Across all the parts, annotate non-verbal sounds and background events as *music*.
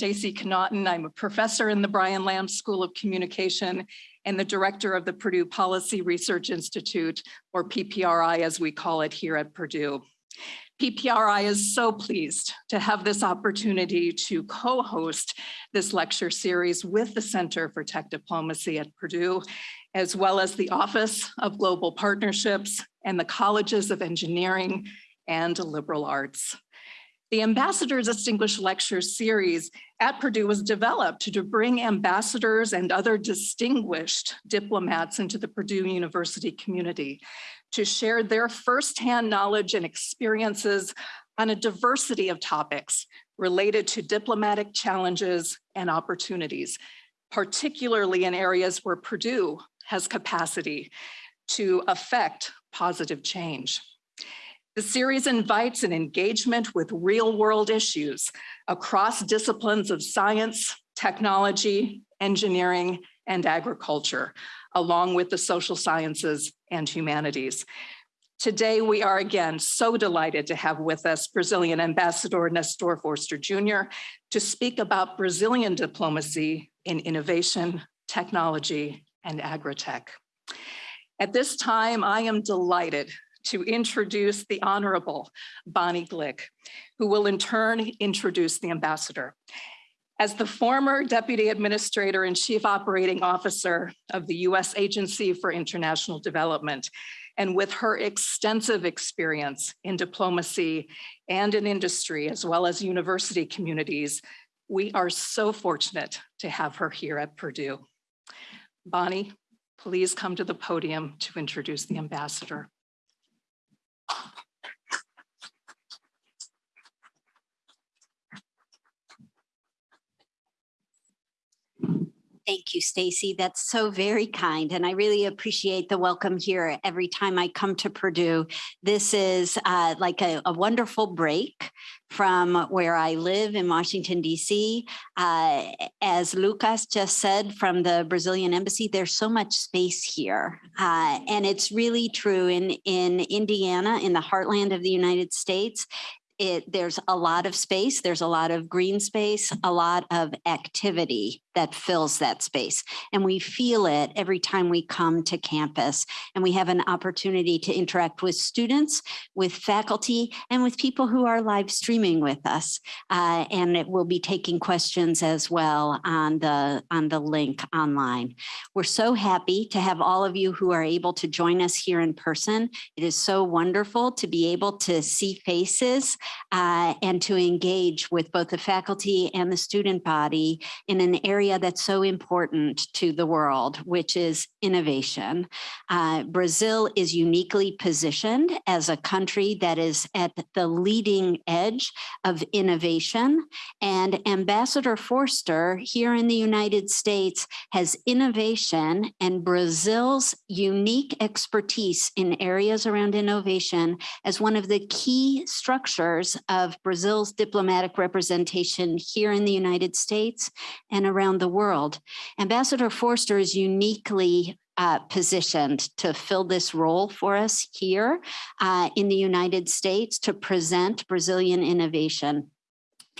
Stacy Connaughton. I'm a professor in the Brian Lamb School of Communication and the director of the Purdue Policy Research Institute, or PPRI as we call it here at Purdue. PPRI is so pleased to have this opportunity to co-host this lecture series with the Center for Tech Diplomacy at Purdue, as well as the Office of Global Partnerships and the Colleges of Engineering and Liberal Arts. The Ambassadors Distinguished Lectures series at Purdue was developed to bring ambassadors and other distinguished diplomats into the Purdue University community to share their firsthand knowledge and experiences on a diversity of topics related to diplomatic challenges and opportunities, particularly in areas where Purdue has capacity to affect positive change. The series invites an engagement with real world issues across disciplines of science, technology, engineering, and agriculture, along with the social sciences and humanities. Today, we are again so delighted to have with us Brazilian Ambassador Nestor Forster Jr. to speak about Brazilian diplomacy in innovation, technology, and agritech. At this time, I am delighted to introduce the Honorable Bonnie Glick, who will in turn introduce the ambassador. As the former Deputy Administrator and Chief Operating Officer of the U.S. Agency for International Development, and with her extensive experience in diplomacy and in industry, as well as university communities, we are so fortunate to have her here at Purdue. Bonnie, please come to the podium to introduce the ambassador. Thank you, Stacy. That's so very kind. And I really appreciate the welcome here every time I come to Purdue. This is uh, like a, a, wonderful break from where I live in Washington, D.C. Uh, as Lucas just said from the Brazilian embassy, there's so much space here. Uh, and it's really true in, in Indiana, in the heartland of the United States it, there's a lot of space, there's a lot of green space, a lot of activity that fills that space. And we feel it every time we come to campus and we have an opportunity to interact with students, with faculty, and with people who are live streaming with us. Uh, and it will be taking questions as well on the, on the link online. We're so happy to have all of you who are able to join us here in person. It is so wonderful to be able to see faces uh, and to engage with both the faculty and the student body in an area area that's so important to the world, which is innovation. Uh, Brazil is uniquely positioned as a country that is at the leading edge of innovation. And Ambassador Forster here in the United States has innovation and Brazil's unique expertise in areas around innovation as one of the key structures of Brazil's diplomatic representation here in the United States and around around the world. Ambassador Forster is uniquely uh, positioned to fill this role for us here uh, in the United States to present Brazilian innovation.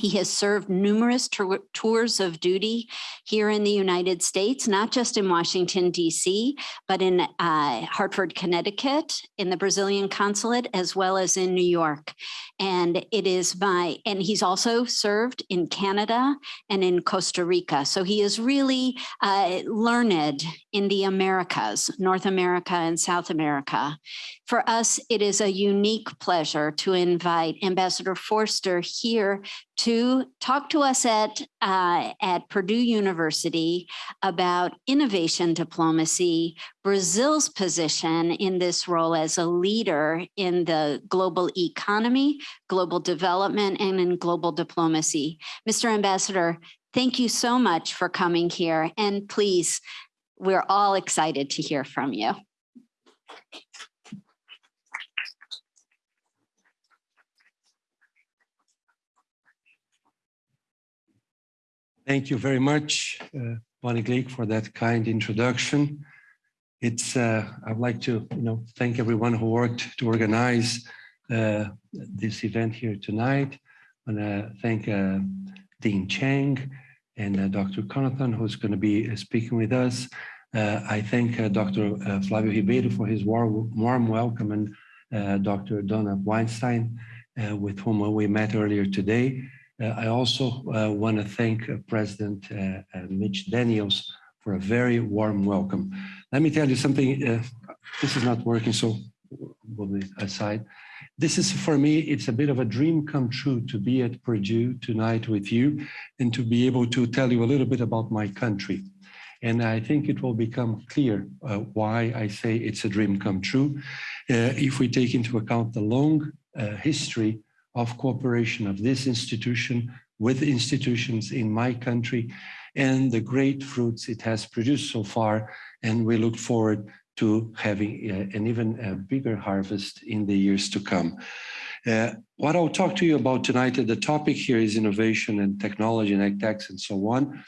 He has served numerous tours of duty here in the United States, not just in Washington, D.C., but in uh, Hartford, Connecticut, in the Brazilian consulate, as well as in New York. And it is my, and he's also served in Canada and in Costa Rica. So he is really uh, learned in the Americas, North America and South America. For us, it is a unique pleasure to invite Ambassador Forster here to talk to us at, uh, at Purdue University about innovation diplomacy, Brazil's position in this role as a leader in the global economy, global development, and in global diplomacy. Mr. Ambassador, thank you so much for coming here. And please, we're all excited to hear from you. Thank you very much, uh, Bonnie Glick, for that kind introduction. It's uh, I'd like to you know thank everyone who worked to organize uh, this event here tonight. I want to thank uh, Dean Chiang, and uh, Dr. Connaughton, who's going to be uh, speaking with us. Uh, I thank uh, Dr. uh, Flavio Ribeiro for his warm, warm welcome and uh, Dr. Donna Weinstein, uh, with whom we met earlier today. Uh, I also uh, want to thank uh, President Mitch Daniels for a very warm welcome. Let me tell you something, this is not working, so we'll be aside. This is, for me, it's a bit of a dream come true to be at Purdue tonight with you and to be able to tell you a little bit about my country. And I think it will become clear uh, why I say it's a dream come true uh, if we take into account the long uh, history of cooperation of this institution with institutions in my country and the great fruits it has produced so far. And we look forward to having uh, an even uh, bigger harvest in the years to come. Uh, what I'll talk to you about tonight, the topic here is innovation and technology and ag and so on.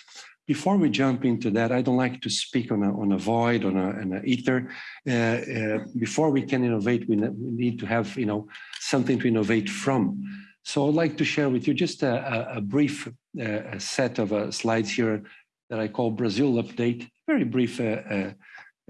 Before we jump into that, I don't like to speak on a, on a void, on a, on a ether. Uh, uh, before we can innovate, we, we, need to have you know something to innovate from. So I'd like to share with you just a, a, a brief uh, set of uh, slides here that I call Brazil update. Very brief uh,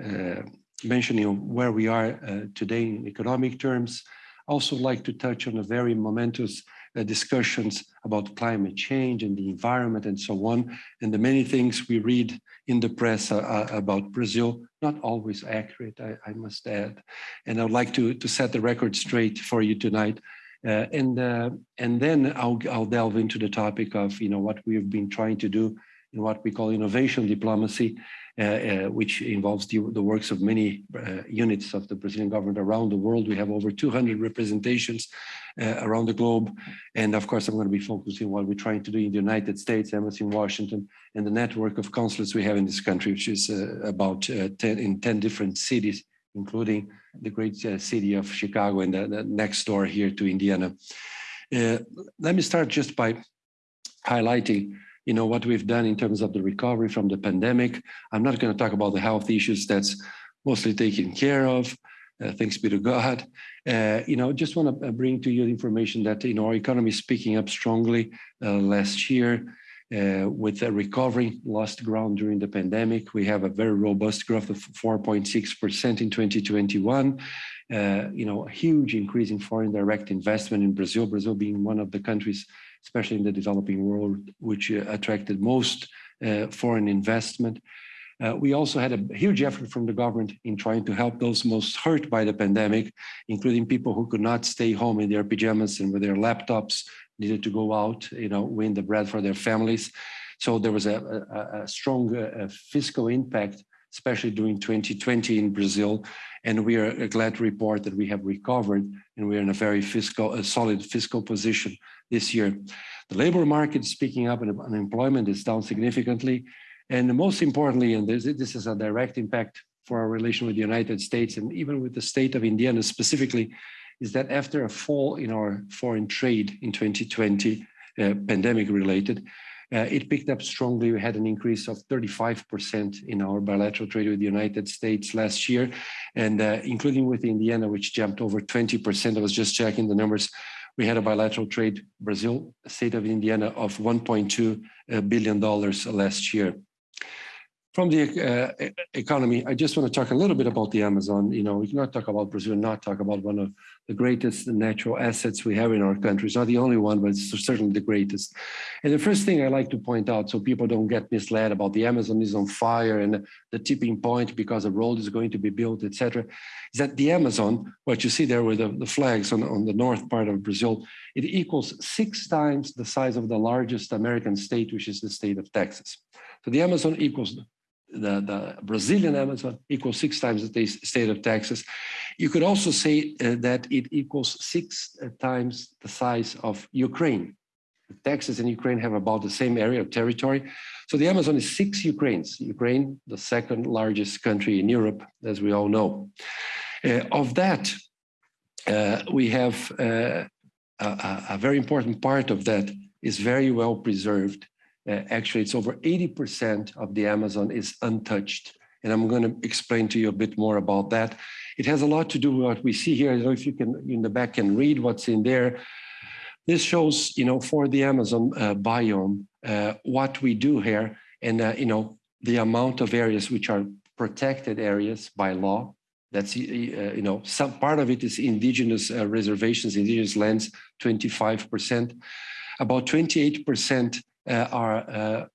uh, mentioning of where we are today in economic terms. Also like to touch on a very momentous uh, discussions about climate change and the environment and so on, and the many things we read in the press uh, uh, about Brazil, not always accurate, I, I, must add. And I'd like to, to set the record straight for you tonight. Uh, and uh, and then I'll, I'll delve into the topic of you know what we've been trying to do in what we call innovation diplomacy, which involves the, the, works of many uh, units of the Brazilian government around the world. We have over 200 representations uh, around the globe. And of course, I'm going to be focusing on what we're trying to do in the United States, Embassy in Washington, and the network of consulates we have in this country, which is uh, about uh, 10, in 10 different cities, including the great city of Chicago and the, the, next door here to Indiana. let me start just by highlighting you know, what we've done in terms of the recovery from the pandemic. I'm not going to talk about the health issues that's mostly taken care of. Uh, thanks be to God. Uh, you know, just want to uh, bring to you the information that, you know, our economy is picking up strongly uh, last year uh, with a recovery lost ground during the pandemic. We have a very robust growth of 4.6% in 2021. Uh, you know, a huge increase in foreign direct investment in Brazil, Brazil being one of the countries especially in the developing world, which uh, attracted most uh, foreign investment. Uh, we also had a huge effort from the government in trying to help those most hurt by the pandemic, including people who could not stay home in their pajamas and with their laptops, needed to go out, you know, win the bread for their families. So there was a, a, a strong uh, fiscal impact, especially during 2020 in Brazil. And we are glad to report that we have recovered and we're in a very fiscal, a solid fiscal position this year. The labor market is picking up and unemployment is down significantly. And most importantly, and this, this is a direct impact for our relation with the United States and even with the state of Indiana specifically, is that after a fall in our foreign trade in 2020, uh, pandemic related, uh, it picked up strongly. We had an increase of 35% in our bilateral trade with the United States last year, and uh, including with Indiana, which jumped over 20%. I was just checking the numbers we had a bilateral trade Brazil, state of Indiana, of 1.2 uh, billion dollars last year. From the uh, economy, I just want to talk a little bit about the Amazon. You know, we cannot talk about Brazil, not talk about one of the greatest natural assets we have in our country. It's not the only one, but it's certainly the greatest. And the first thing I like to point out, so people don't get misled about the Amazon is on fire and the tipping point because a road is going to be built, etc., is that the Amazon, what you see there with the, the flags on, on the north part of Brazil, it equals six times the size of the largest American state, which is the state of Texas. So the Amazon equals the, the Brazilian Amazon equals six times the state of Texas. You could also say uh, that it equals six uh, times the size of Ukraine. Texas and Ukraine have about the same area of territory. So the Amazon is six Ukraines. Ukraine, the second largest country in Europe, as we all know. Uh, of that, uh, we have uh, a, a very important part of that is very well preserved uh, actually, it's over 80% of the Amazon is untouched. And I'm going to explain to you a bit more about that. It has a lot to do with what we see here. I don't know if you can, in the back, can read what's in there. This shows, you know, for the Amazon uh, biome, uh, what we do here and, uh, you know, the amount of areas which are protected areas by law. That's, uh, you know, some part of it is indigenous uh, reservations, indigenous lands, 25%. About 28% uh, are uh,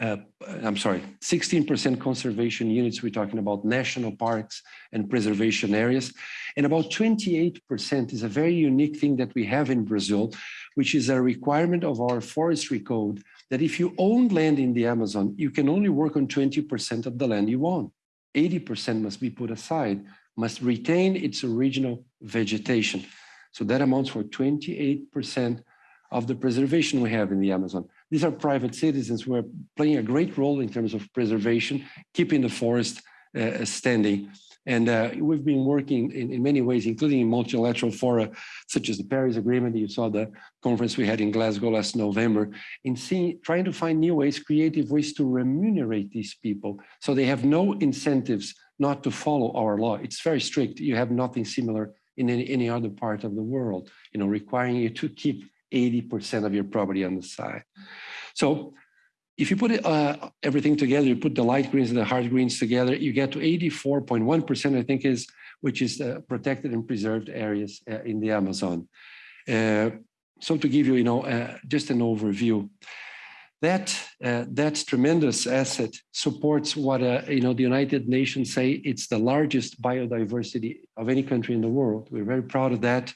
uh, I'm sorry, 16% conservation units. We're talking about national parks and preservation areas. And about 28% is a very unique thing that we have in Brazil, which is a requirement of our forestry code that if you own land in the Amazon, you can only work on 20% of the land you own. 80% must be put aside, must retain its original vegetation. So that amounts for 28% of the preservation we have in the Amazon. These are private citizens who are playing a great role in terms of preservation, keeping the forest uh, standing. And uh, we've been working in, in, many ways, including in multilateral fora, such as the Paris Agreement. You saw the conference we had in Glasgow last November, in seeing, trying to find new ways, creative ways to remunerate these people so they have no incentives not to follow our law. It's very strict. You have nothing similar in any, any other part of the world, you know, requiring you to keep 80% of your property on the side. So if you put it, uh, everything together, you put the light greens and the hard greens together, you get to 84.1%, I think is, which is uh, protected and preserved areas uh, in the Amazon. Uh, so to give you, you know, uh, just an overview, that uh, that tremendous asset supports what you know the United Nations say it's the largest biodiversity of any country in the world. We're very proud of that.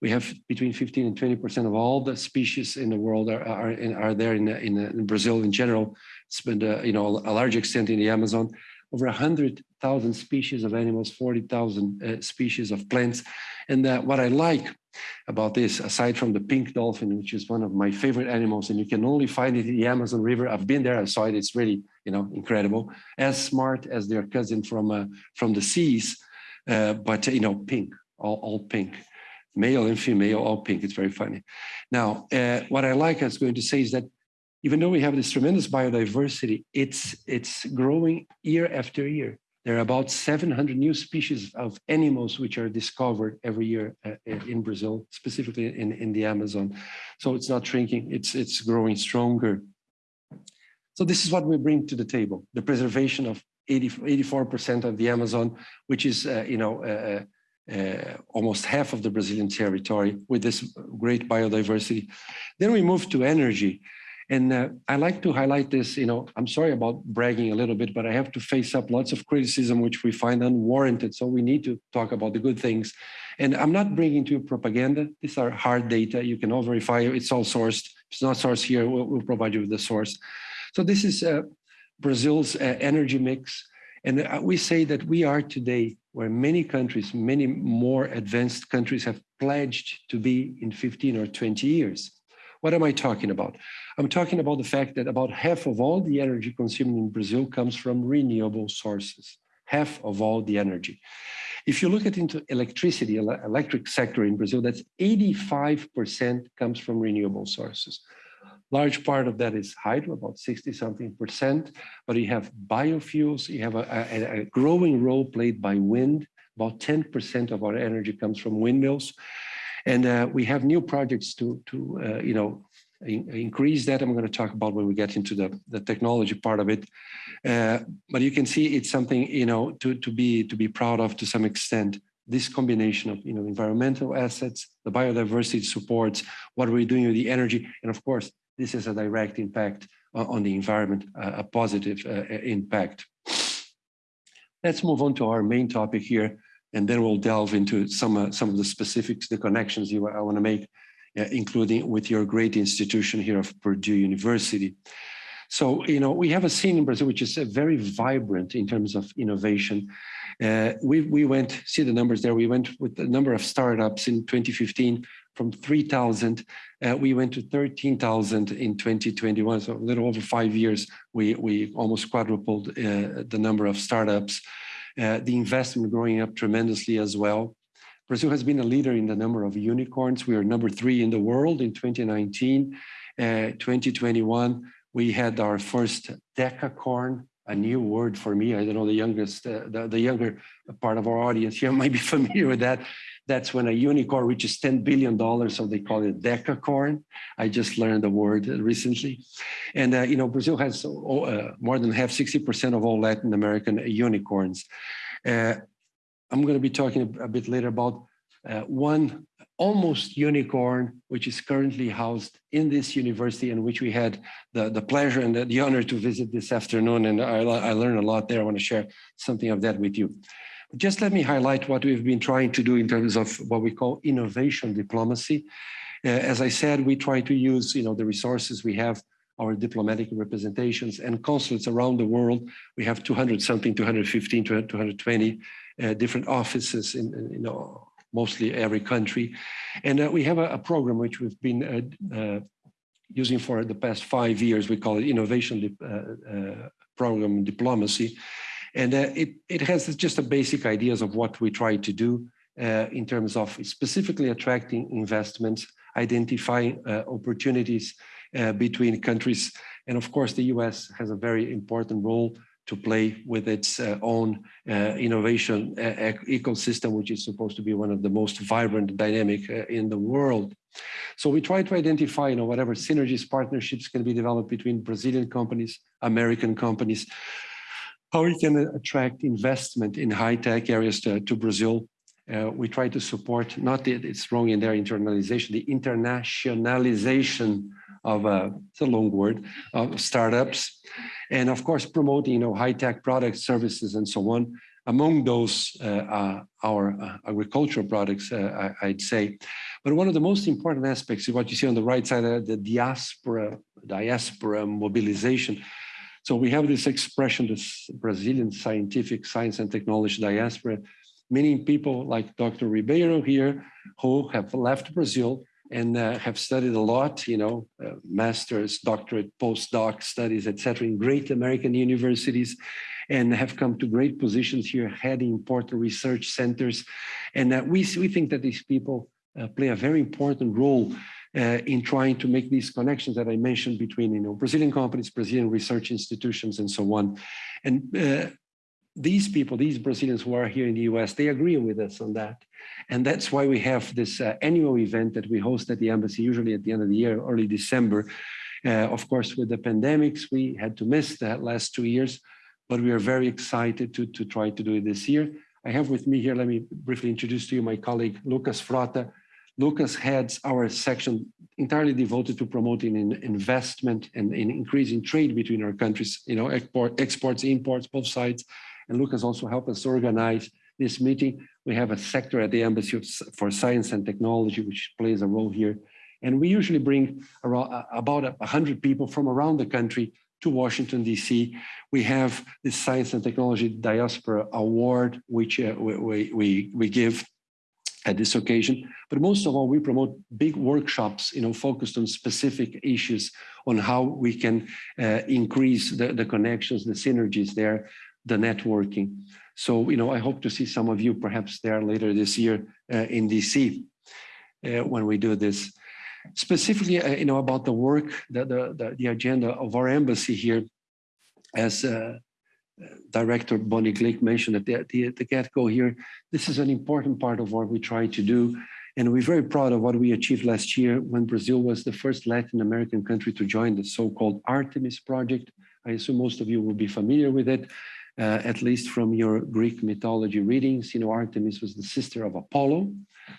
We have between 15 and 20% of all the species in the world are, are, are there in, in, in Brazil in general. It's been, uh, you know, a large extent in the Amazon. Over 100,000 species of animals, 40,000 uh, species of plants. And uh, what I like about this, aside from the pink dolphin, which is one of my favorite animals, and you can only find it in the Amazon River. I've been there, I saw it. It's really, you know, incredible. As smart as their cousin from uh, from the seas, uh, but you know, pink, all, all pink male and female, all pink. It's very funny. Now, uh, what I like I was going to say is that even though we have this tremendous biodiversity, it's, it's growing year after year. There are about 700 new species of animals which are discovered every year uh, in Brazil, specifically in, in the Amazon. So it's not shrinking, it's, it's growing stronger. So this is what we bring to the table, the preservation of 80, 84% of the Amazon, which is, uh, you know, uh, almost half of the Brazilian territory with this great biodiversity. Then we move to energy. And uh, I like to highlight this, you know, I'm sorry about bragging a little bit, but I have to face up lots of criticism, which we find unwarranted. So we need to talk about the good things. And I'm not bringing to you propaganda. These are hard data. You can all verify It's all sourced. If it's not sourced here, we'll, we'll, provide you with the source. So this is uh, Brazil's uh, energy mix. And uh, we say that we are today where many countries, many more advanced countries have pledged to be in 15 or 20 years. What am I talking about? I'm talking about the fact that about half of all the energy consumed in Brazil comes from renewable sources, half of all the energy. If you look at into electricity, electric sector in Brazil, that's 85% comes from renewable sources. Large part of that is hydro, about 60 something percent, but you have biofuels, you have a, a, a growing role played by wind. About 10% of our energy comes from windmills. And uh, we have new projects to, to uh, you know, in, increase that. I'm going to talk about when we get into the, the technology part of it. Uh, but you can see it's something, you know, to, to, be, to be proud of to some extent this combination of you know environmental assets, the biodiversity supports, what we're we doing with the energy, and of course this has a direct impact on the environment, a positive uh, impact. Let's move on to our main topic here, and then we'll delve into some, uh, some of the specifics, the connections you, I want to make, uh, including with your great institution here of Purdue University. So, you know, we have a scene in Brazil which is very vibrant in terms of innovation. Uh, we, we went, see the numbers there, we went with the number of startups in 2015 from 3,000, uh, we went to 13,000 in 2021. So a little over five years, we, we almost quadrupled uh, the number of startups. Uh, the investment growing up tremendously as well. Brazil has been a leader in the number of unicorns. We are number three in the world in 2019. Uh, 2021, we had our first decacorn, a new word for me. I don't know the youngest, uh, the, the, younger part of our audience here *laughs* might be familiar with that. That's when a unicorn reaches $10 billion, so they call it decacorn. I just learned the word recently. And, uh, you know, Brazil has uh, more than half, 60% of all Latin American unicorns. Uh, I'm going to be talking a bit later about uh, one almost unicorn, which is currently housed in this university and which we had the, the pleasure and the, honor to visit this afternoon. And I, I learned a lot there. I want to share something of that with you. Just let me highlight what we've been trying to do in terms of what we call innovation diplomacy. Uh, as I said, we try to use you know, the resources we have our diplomatic representations and consulates around the world. We have 200 something, 215, 220 uh, different offices in, in, you know, mostly every country. And uh, we have a, a, program which we've been uh, uh using for the past five years. We call it Innovation uh, uh, Program Diplomacy. And it, it has just a basic ideas of what we try to do in terms of specifically attracting investments, identifying opportunities between countries. And of course, the US has a very important role to play with its uh, own uh, innovation uh, ecosystem, which is supposed to be one of the most vibrant, and dynamic uh, in the world. So we try to identify, you know, whatever synergies, partnerships can be developed between Brazilian companies, American companies, how we can attract investment in high-tech areas to, to Brazil. Uh, we try to support, not that it's wrong in their internalization, the internationalization of, uh, it's a long word, of startups. And of course promoting you know high-tech products services and so on. Among those uh, uh, our uh, agricultural products uh, I, would say. But one of the most important aspects is what you see on the right side of the diaspora diaspora mobilization so we have this expression this brazilian scientific science and technology diaspora meaning people like dr ribeiro here who have left brazil and uh, have studied a lot, you know, uh, master's, doctorate, postdoc studies, etc., in great American universities, and have come to great positions here, heading important research centers. And uh, we, we think that these people uh, play a very important role in trying to make these connections that I mentioned between, you know, Brazilian companies, Brazilian research institutions, and so on. And uh, these people, these Brazilians who are here in the US, they agree with us on that. And that's why we have this uh, annual event that we host at the embassy, usually at the end of the year, early December. Uh, of course, with the pandemics, we had to miss that last two years, but we are very excited to, to try to do it this year. I have with me here, let me briefly introduce to you my colleague, Lucas Frota. Lucas heads our section entirely devoted to promoting investment and in increasing trade between our countries, you know, export, exports, imports, both sides. And Lucas also helped us organize this meeting. We have a sector at the Embassy for Science and Technology, which plays a role here. And we usually bring around, uh, about 100 people from around the country to Washington, D.C. We have the Science and Technology Diaspora Award, which uh, we, we, we give at this occasion. But most of all, we promote big workshops, you know, focused on specific issues on how we can uh, increase the, the connections, the synergies there, the networking. So, you know, I hope to see some of you perhaps there later this year uh, in DC uh, when we do this. Specifically, uh, you know, about the work, the, the, the, agenda of our embassy here, as uh, Director Bonnie Glick mentioned at the, the, the get-go here, this is an important part of what we try to do. And we're very proud of what we achieved last year when Brazil was the first Latin American country to join the so-called Artemis project. I assume most of you will be familiar with it uh, at least from your Greek mythology readings, you know, Artemis was the sister of Apollo.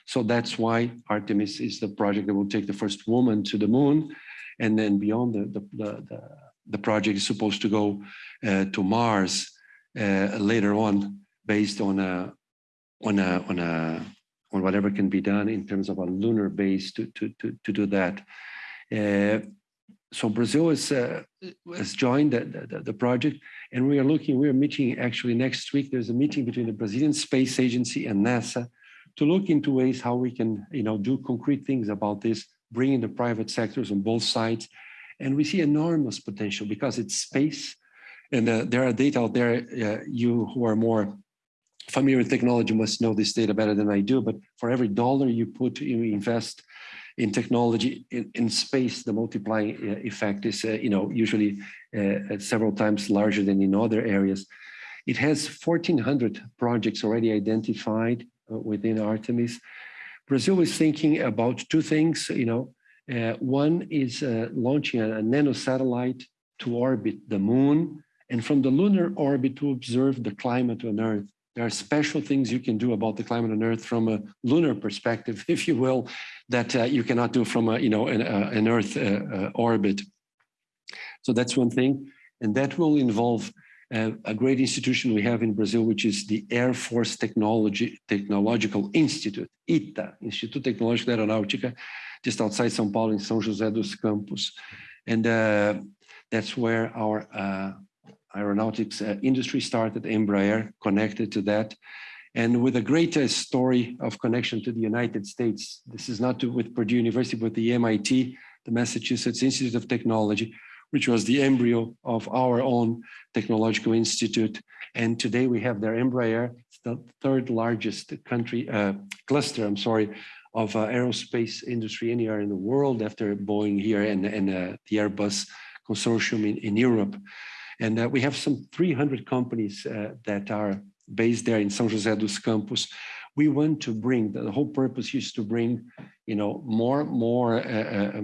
So that's why Artemis is the project that will take the first woman to the moon. And then beyond the, the, the, the, the project is supposed to go uh, to Mars uh, later on based on a, on a, on a, on whatever can be done in terms of a lunar base to, to, to, to do that. Uh, so Brazil is, uh, has joined the, the, the, project and we are looking, we are meeting actually next week, there's a meeting between the Brazilian Space Agency and NASA to look into ways how we can you know, do concrete things about this, bringing the private sectors on both sides. And we see enormous potential because it's space and uh, there are data out there, uh, you who are more familiar with technology must know this data better than I do, but for every dollar you put, you invest in technology, in, in space, the multiplying uh, effect is, uh, you know, usually uh, several times larger than in other areas. It has 1,400 projects already identified, uh, within Artemis. Brazil is thinking about two things, you know, uh, one is uh, launching a, a nano satellite to orbit the moon and from the lunar orbit to observe the climate on Earth. There are special things you can do about the climate on Earth from a lunar perspective, *laughs* if you will, that uh, you cannot do from a, you know, an, uh, an Earth uh, uh, orbit. So that's one thing. And that will involve uh, a great institution we have in Brazil, which is the Air Force Technology Technological Institute, ITA, Instituto Tecnológico de Aeronáutica, just outside São Paulo in São José dos Campos. And uh, that's where our uh, aeronautics uh, industry started, Embraer connected to that. And with a great story of connection to the United States, this is not to, with Purdue University, but the MIT, the Massachusetts Institute of Technology, which was the embryo of our own technological institute. And today we have their Embraer, it's the third largest country uh, cluster, I'm sorry, of uh, aerospace industry anywhere in the world after Boeing here and, and uh, the Airbus consortium in, in Europe. And uh, we have some 300 companies uh, that are based there in São José dos Campos. We want to bring, the whole purpose is to bring, you know, more, more, uh, uh,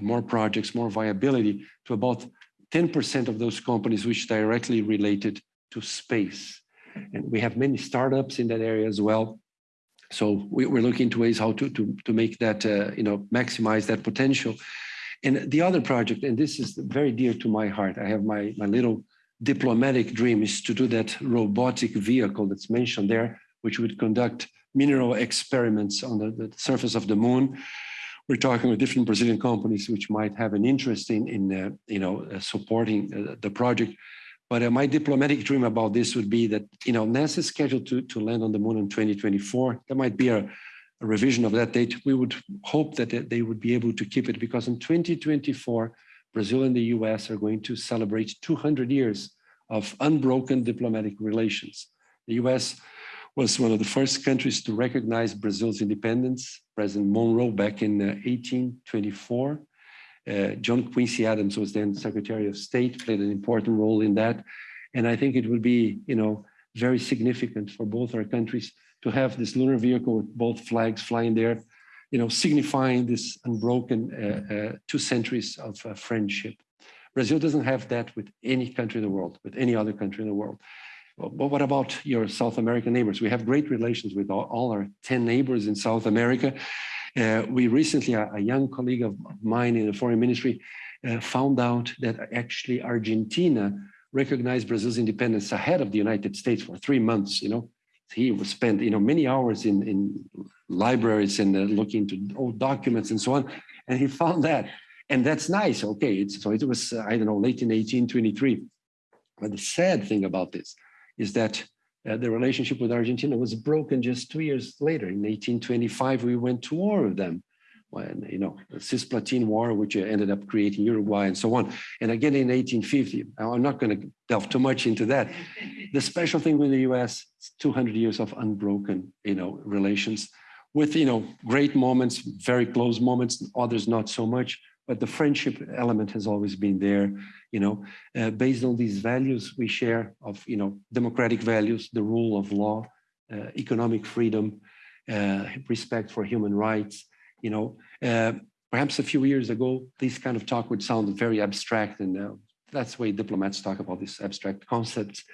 more projects, more viability to about 10% of those companies which directly related to space. And we have many startups in that area as well. So we, are looking into ways how to, to, to make that, uh, you know, maximize that potential. And the other project, and this is very dear to my heart, I have my, my little diplomatic dream is to do that robotic vehicle that's mentioned there, which would conduct mineral experiments on the, the surface of the moon. We're talking with different Brazilian companies which might have an interest in, in uh, you know, uh, supporting uh, the project. But uh, my diplomatic dream about this would be that, you know, NASA is scheduled to, to land on the moon in 2024. There might be a, a revision of that date. We would hope that they would be able to keep it because in 2024, Brazil and the US are going to celebrate 200 years of unbroken diplomatic relations. The US was one of the first countries to recognize Brazil's independence. President Monroe back in uh, 1824 uh, John Quincy Adams was then Secretary of State, played an important role in that. And I think it would be, you know, very significant for both our countries to have this lunar vehicle with both flags flying there, you know, signifying this unbroken uh, uh, two centuries of uh, friendship. Brazil doesn't have that with any country in the world, with any other country in the world. But what about your South American neighbors? We have great relations with all, all our 10 neighbors in South America. Uh, we recently, a, a, young colleague of mine in the foreign ministry uh, found out that actually Argentina recognized Brazil's independence ahead of the United States for three months, you know. He was spent, you know, many hours in, in libraries and uh, looking into old documents and so on. And he found that. And that's nice. Okay. It's, so it was, uh, I don't know, late in 1823. But the sad thing about this is that uh, the relationship with Argentina was broken just two years later. In 1825, we went to war with them. When, you know, the Cisplatine War, which ended up creating Uruguay and so on. And again in 1850, I'm not going to delve too much into that. The special thing with the US, 200 years of unbroken, you know, relations with, you know, great moments, very close moments, others not so much, but the friendship element has always been there you know, uh, based on these values we share of, you know, democratic values, the rule of law, uh, economic freedom, uh, respect for human rights, you know, uh, perhaps a few years ago, this kind of talk would sound very abstract and uh, that's the way diplomats talk about these abstract concepts.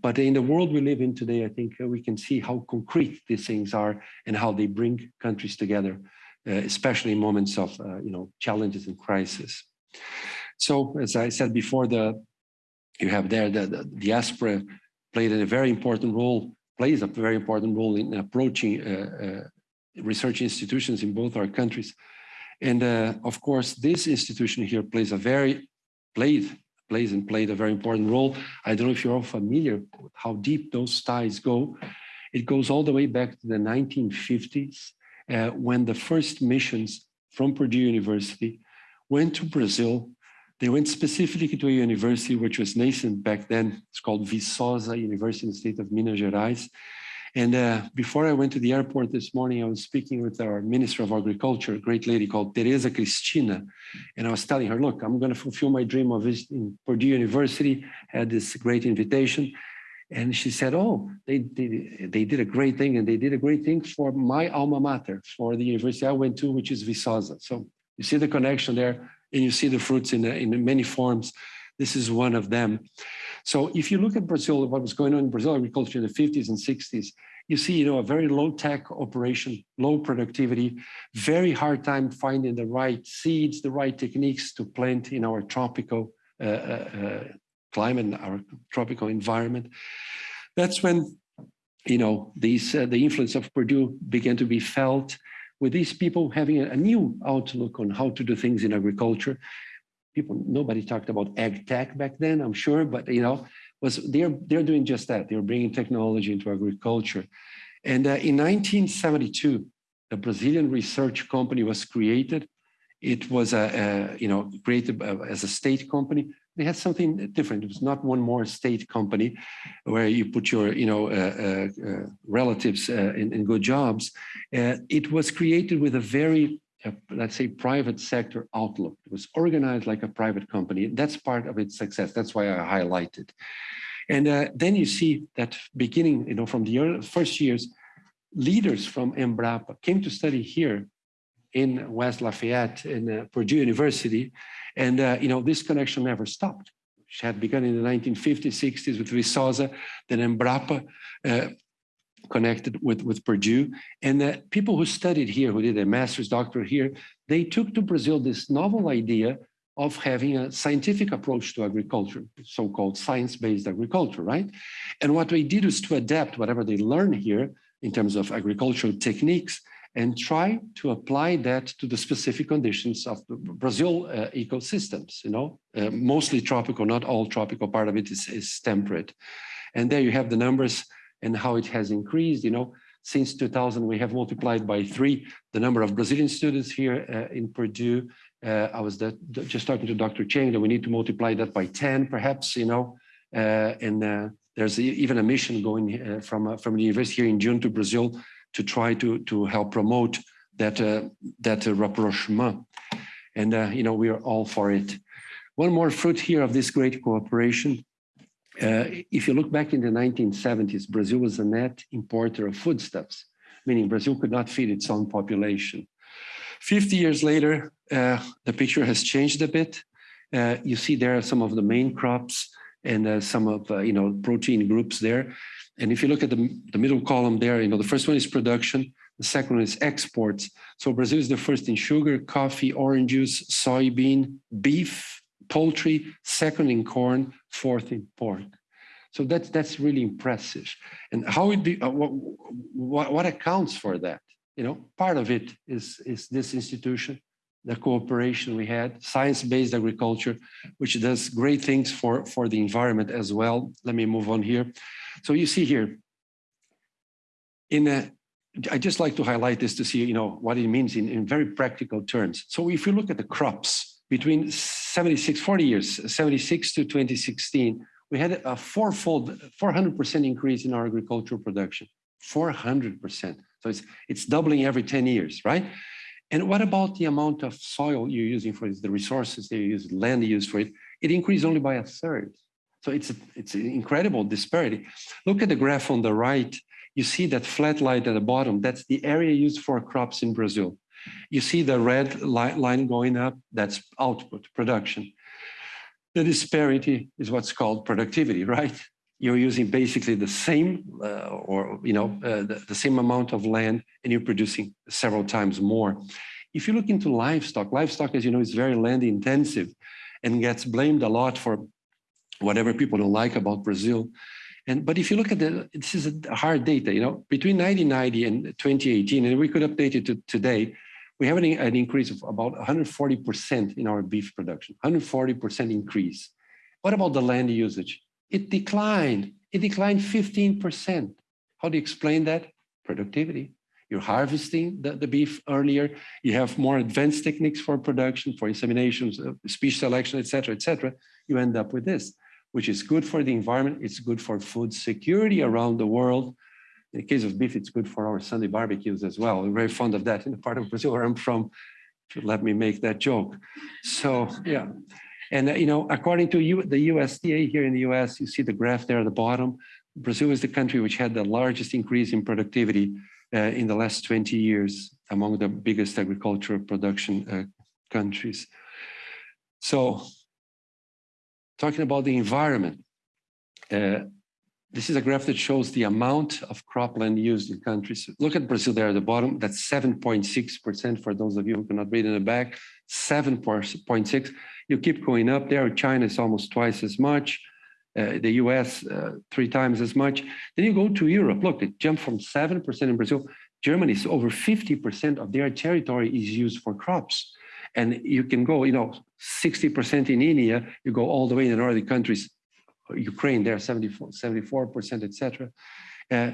But in the world we live in today, I think we can see how concrete these things are and how they bring countries together, especially in moments of, you know, challenges and crisis. So as I said before, the you have there the, the diaspora played a very important role, plays a very important role in approaching uh, uh, research institutions in both our countries. And uh, of course, this institution here plays a very, played, plays and played a very important role. I don't know if you're all familiar with how deep those ties go. It goes all the way back to the 1950s uh, when the first missions from Purdue University went to Brazil they went specifically to a university which was nascent back then. It's called Viçosa University in the state of Minas Gerais. And uh, before I went to the airport this morning, I was speaking with our Minister of Agriculture, a great lady called Tereza Cristina. And I was telling her, look, I'm going to fulfill my dream of visiting Purdue University, had this great invitation. And she said, oh, they, they, they did a great thing and they did a great thing for my alma mater, for the university I went to, which is Viçosa. So you see the connection there and you see the fruits in, in many forms. This is one of them. So if you look at Brazil, what was going on in Brazil agriculture in the 50s and 60s, you see, you know, a very low tech operation, low productivity, very hard time finding the right seeds, the right techniques to plant in our tropical uh, uh, climate, and our tropical environment. That's when, you know, these uh, the influence of Purdue began to be felt with these people having a, a new outlook on how to do things in agriculture. People, nobody talked about ag tech back then, I'm sure, but you know, was they're they're doing just that. They're bringing technology into agriculture. And uh, in 1972, the Brazilian research company was created. It was a, a you know created uh, as a state company they had something different. It was not one more state company where you put your, you know, uh, uh, uh relatives uh, in, in, good jobs. Uh, it was created with a very, uh, let's say, private sector outlook. It was organized like a private company. That's part of its success. That's why I highlighted. And then you see that beginning, you know, from the early, first years, leaders from Embrapa came to study here in West Lafayette in Purdue University and, uh, you know, this connection never stopped. It had begun in the 1950s, 60s with Viçosa, then Embrapa uh, connected with, with Purdue. And the people who studied here, who did a master's doctorate here, they took to Brazil this novel idea of having a scientific approach to agriculture, so-called science-based agriculture, right? And what they did was to adapt whatever they learned here in terms of agricultural techniques and try to apply that to the specific conditions of the Brazil uh, ecosystems, you know, uh, mostly tropical, not all tropical, part of it is, is temperate. And there you have the numbers and how it has increased, you know, since 2000, we have multiplied by three the number of Brazilian students here uh, in Purdue. Uh, I was that, just talking to Dr. Chiang that we need to multiply that by 10, perhaps, you know, uh, and uh, there's even a mission going from, from the university here in June to Brazil to try to, to help promote that, uh, that uh, rapprochement. And, uh, you know, we are all for it. One more fruit here of this great cooperation. Uh, if you look back in the 1970s, Brazil was a net importer of foodstuffs, meaning Brazil could not feed its own population. 50 years later, uh, the picture has changed a bit. Uh, you see there are some of the main crops and some of, you know, protein groups there. And if you look at the, the middle column there, you know, the first one is production, the second one is exports. So Brazil is the first in sugar, coffee, orange juice, soybean, beef, poultry, second in corn, fourth in pork. So that's that's really impressive. And how do, uh, what, what, what accounts for that? You know, part of it is is this institution, the cooperation we had, science-based agriculture, which does great things for for the environment as well. Let me move on here. So you see here, in a, I just like to highlight this to see, you know, what it means in, in very practical terms. So if you look at the crops between 76, 40 years, 76 to 2016, we had a fourfold, 400% increase in our agricultural production, 400%. So it's, it's doubling every 10 years, right? And what about the amount of soil you're using for it, the resources they use, land you use for it? It increased only by a third. So it's, a, it's an incredible disparity. Look at the graph on the right. You see that flat line at the bottom. That's the area used for crops in Brazil. You see the red line going up. That's output, production. The disparity is what's called productivity, *laughs* right? You're using basically the same uh, or, you know, uh, the, the same amount of land and you're producing several times more. If you look into livestock, livestock, as you know, is very land intensive and gets blamed a lot for whatever people don't like about Brazil. And but if you look at the, this is a hard data, you know, between 1990 and 2018, and we could update it to today, we have an, an increase of about 140% in our beef production, 140% increase. What about the land usage? It declined. It declined 15%. How do you explain that? Productivity. You're harvesting the, the beef earlier. You have more advanced techniques for production, for inseminations, uh, species selection, et cetera, et cetera. You end up with this which is good for the environment. It's good for food security around the world. In the case of beef, it's good for our Sunday barbecues as well. We're very fond of that in the part of Brazil where I'm from. Let me make that joke. So yeah. And uh, you know, according to you, the USDA here in the US, you see the graph there at the bottom. Brazil is the country which had the largest increase in productivity uh, in the last 20 years among the biggest agricultural production uh, countries. So talking about the environment, uh, this is a graph that shows the amount of cropland used in countries. Look at Brazil there at the bottom, that's 7.6% for those of you who cannot read in the back, 7.6. You keep going up there, China is almost twice as much, uh, the US uh, three times as much. Then you go to Europe, look, it jumped from 7% in Brazil. Germany is over 50% of their territory is used for crops. And you can go, you know, 60% in India, you go all the way in the northern countries, Ukraine, there 74, 74%, etc. Uh,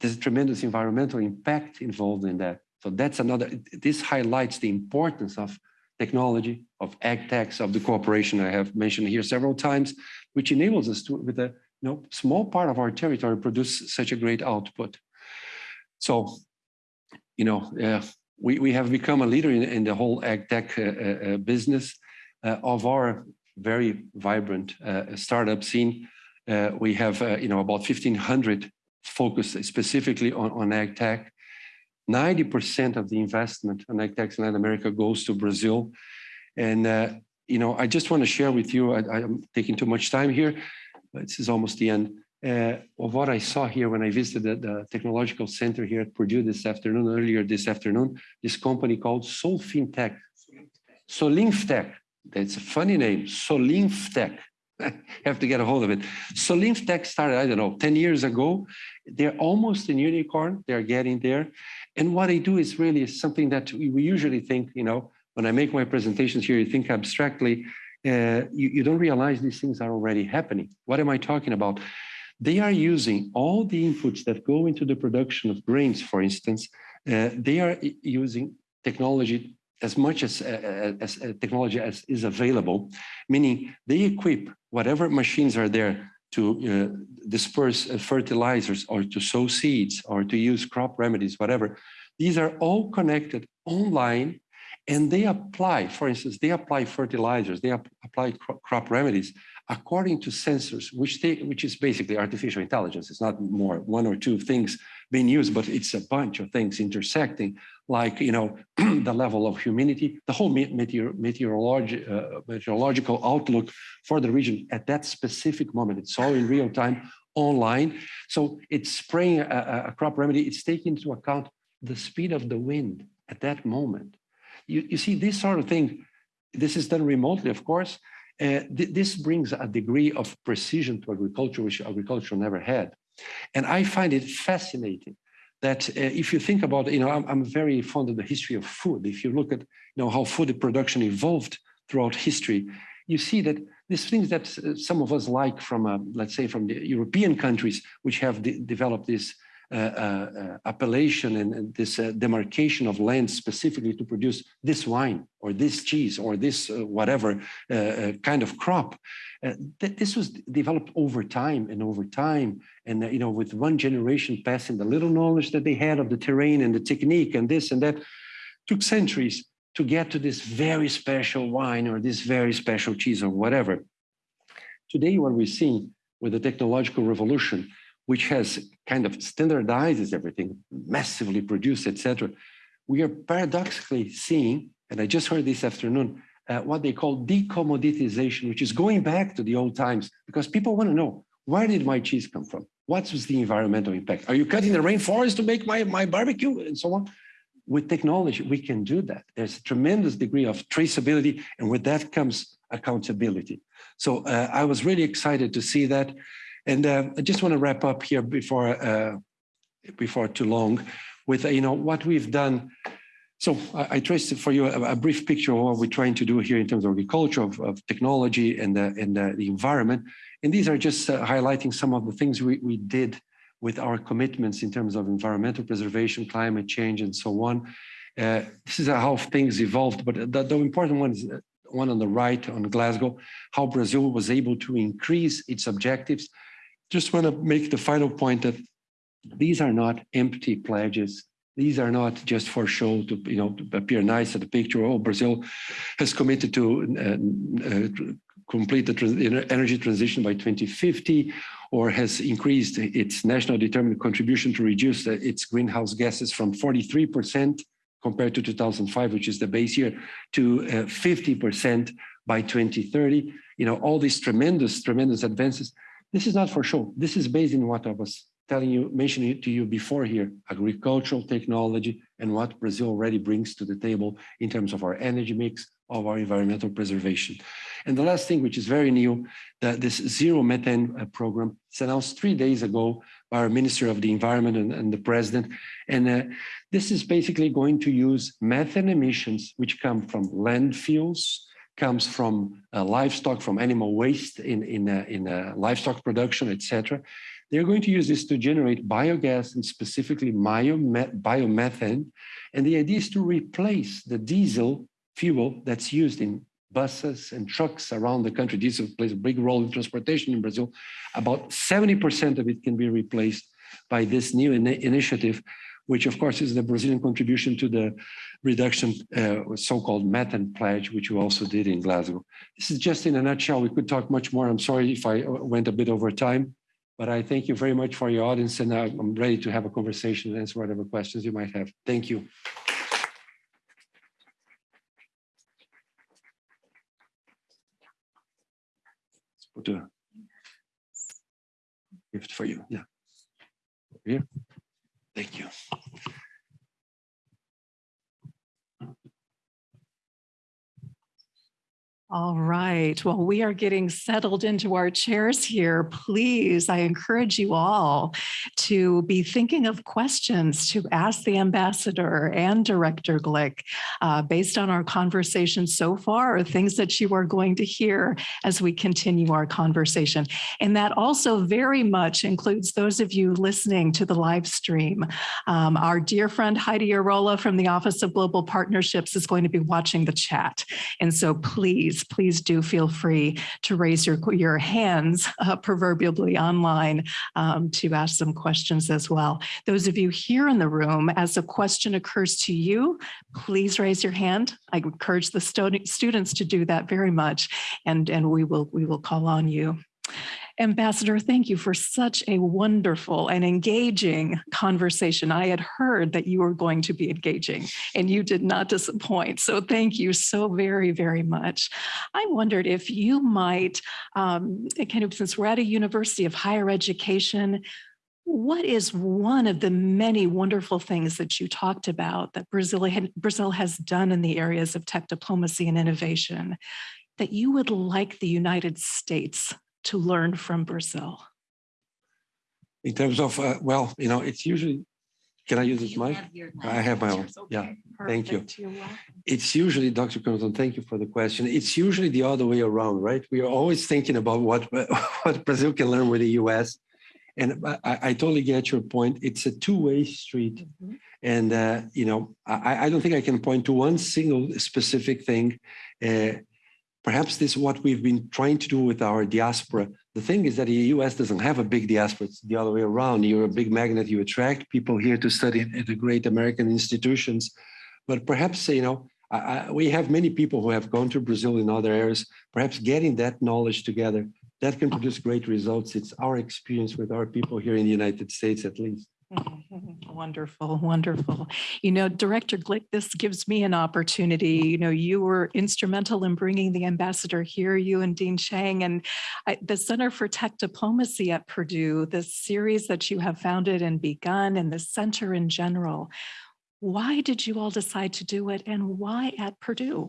there's a tremendous environmental impact involved in that. So that's another, this highlights the importance of technology, of ag techs, of the cooperation I have mentioned here several times, which enables us to, with a you know, small part of our territory, produce such a great output. So, you know, uh, we, we have become a leader in, in the whole ag tech uh, uh, business uh, of our very vibrant uh, startup scene. Uh, we have, you know, about 1,500 focused specifically on, on ag tech. 90% of the investment on ag tech in Latin America goes to Brazil. And, you know, I just want to share with you, I, am taking too much time here, this is almost the end, uh, of what I saw here when I visited the technological center here at Purdue this afternoon, earlier this afternoon, this company called Solfintech. Solinftec, that's a funny name, Solinftec. *laughs* have to get a hold of it. Solinftec started, I don't know, 10 years ago. They're almost a unicorn. They're getting there. And what they do is really something that we, usually think, you know, when I make my presentations here, you think abstractly, uh, you, you don't realize these things are already happening. What am I talking about? They are using all the inputs that go into the production of grains, for instance, uh, they are using technology as much as, uh, as uh, technology as is available, meaning they equip whatever machines are there to uh, disperse uh, fertilizers or to sow seeds or to use crop remedies, whatever. These are all connected online and they apply, for instance, they apply fertilizers, they ap apply cro crop remedies according to sensors, which they, which is basically artificial intelligence. It's not more one or two things being used, but it's a bunch of things intersecting, like you know *clears throat* the level of humidity, the whole meteor, meteorologi uh, meteorological outlook for the region at that specific moment. It's all in real time online. So it's spraying a, a crop remedy. It's taking into account the speed of the wind at that moment. You, you see this sort of thing, this is done remotely, of course. Uh, th this brings a degree of precision to agriculture, which agriculture never had. And I find it fascinating that uh, if you think about, you know, I'm, I'm, very fond of the history of food. If you look at, you know, how food production evolved throughout history, you see that these things that uh, some of us like from, uh, let's say, from the European countries, which have de developed this uh, Uh, uh, uh, appellation and, this uh, demarcation of land specifically to produce this wine or this cheese or this whatever kind of crop. Th this was developed over time and over time. And, you know, with one generation passing the little knowledge that they had of the terrain and the technique and this and that, took centuries to get to this very special wine or this very special cheese or whatever. Today, what we're seeing with the technological revolution which has kind of standardizes everything, massively produced, etc. We are paradoxically seeing, and I just heard this afternoon, uh, what they call decommoditization, which is going back to the old times, because people want to know, where did my cheese come from? What was the environmental impact? Are you cutting the rainforest to make my, my barbecue and so on? With technology, we can do that. There's a tremendous degree of traceability, and with that comes accountability. So uh, I was really excited to see that. And uh, I just want to wrap up here before uh, before too long with you know what we've done. So I, I traced for you a, a, brief picture of what we're trying to do here in terms of agriculture, of, of technology, and the and the, the environment. And these are just uh, highlighting some of the things we, we did with our commitments in terms of environmental preservation, climate change, and so on. Uh, this is how things evolved, but the, the important one is uh, one on the right on Glasgow, how Brazil was able to increase its objectives just want to make the final point that these are not empty pledges. These are not just for show to you know to appear nice at the picture. Oh, Brazil has committed to uh, uh, complete the trans energy transition by 2050, or has increased its national determined contribution to reduce uh, its greenhouse gases from 43% compared to 2005, which is the base year, to uh, 50% by 2030. You know, all these tremendous, tremendous advances. This is not for show. This is based in what I was telling you, mentioning to you before here, agricultural technology and what Brazil already brings to the table in terms of our energy mix, of our environmental preservation. And the last thing, which is very new, that this zero methane uh, program was announced three days ago by our Minister of the Environment and, and the President. And uh, this is basically going to use methane emissions, which come from landfills, comes from uh, livestock, from animal waste in, in, uh, in uh, livestock production, etc. They're going to use this to generate biogas and specifically biomethane. And the idea is to replace the diesel fuel that's used in buses and trucks around the country. Diesel plays a big role in transportation in Brazil. About 70% of it can be replaced by this new in initiative, which of course is the Brazilian contribution to the reduction, uh, so-called methane pledge, which we also did in Glasgow. This is just in a nutshell. We could talk much more. I'm sorry if I went a bit over time. But I thank you very much for your audience and I'm ready to have a conversation and answer whatever questions you might have. Thank you. Put a gift for you. Yeah. Here. Thank you. All right. Well, we are getting settled into our chairs here. Please, I encourage you all to be thinking of questions to ask the ambassador and Director Glick uh, based on our conversation so far or things that you are going to hear as we continue our conversation. And that also very much includes those of you listening to the live stream. Um, our dear friend Heidi Arola from the Office of Global Partnerships is going to be watching the chat. And so please please, do feel free to raise your, your hands uh, proverbially online um, to ask some questions as well. Those of you here in the room, as a question occurs to you, please raise your hand. I encourage the students to do that very much, and, and we, will, we will call on you. Ambassador, thank you for such a wonderful and engaging conversation. I had heard that you were going to be engaging and you did not disappoint. So thank you so very, very much. I wondered if you might, um, kind of since we're at a university of higher education, what is one of the many wonderful things that you talked about that Brazil, Brazil has done in the areas of tech diplomacy and innovation that you would like the United States to learn from Brazil? In terms of, uh, well, you know, it's usually, can I use this mic? I have my own. Yeah, thank you. It's usually, Dr. Connaughton, thank you for the question. It's usually the other way around, right? We are always thinking about what, *laughs* what Brazil can learn with the US. And I, I totally get your point. It's a two-way street. Mm -hmm. And, uh, you know, I, I don't think I can point to one single specific thing. Uh, Perhaps this is what we've been trying to do with our diaspora. The thing is that the US doesn't have a big diaspora, it's the other way around. You're a big magnet, you attract people here to study at the great American institutions. But perhaps, you know, I, we have many people who have gone to Brazil in other areas, perhaps getting that knowledge together, that can produce great results. It's our experience with our people here in the United States, at least. *laughs* Wonderful, wonderful. You know, Director Glick, this gives me an opportunity. You know, you were instrumental in bringing the ambassador here, you and Dean Chiang, and I, the Center for Tech Diplomacy at Purdue, this series that you have founded and begun, and the center in general. Why did you all decide to do it, and why at Purdue?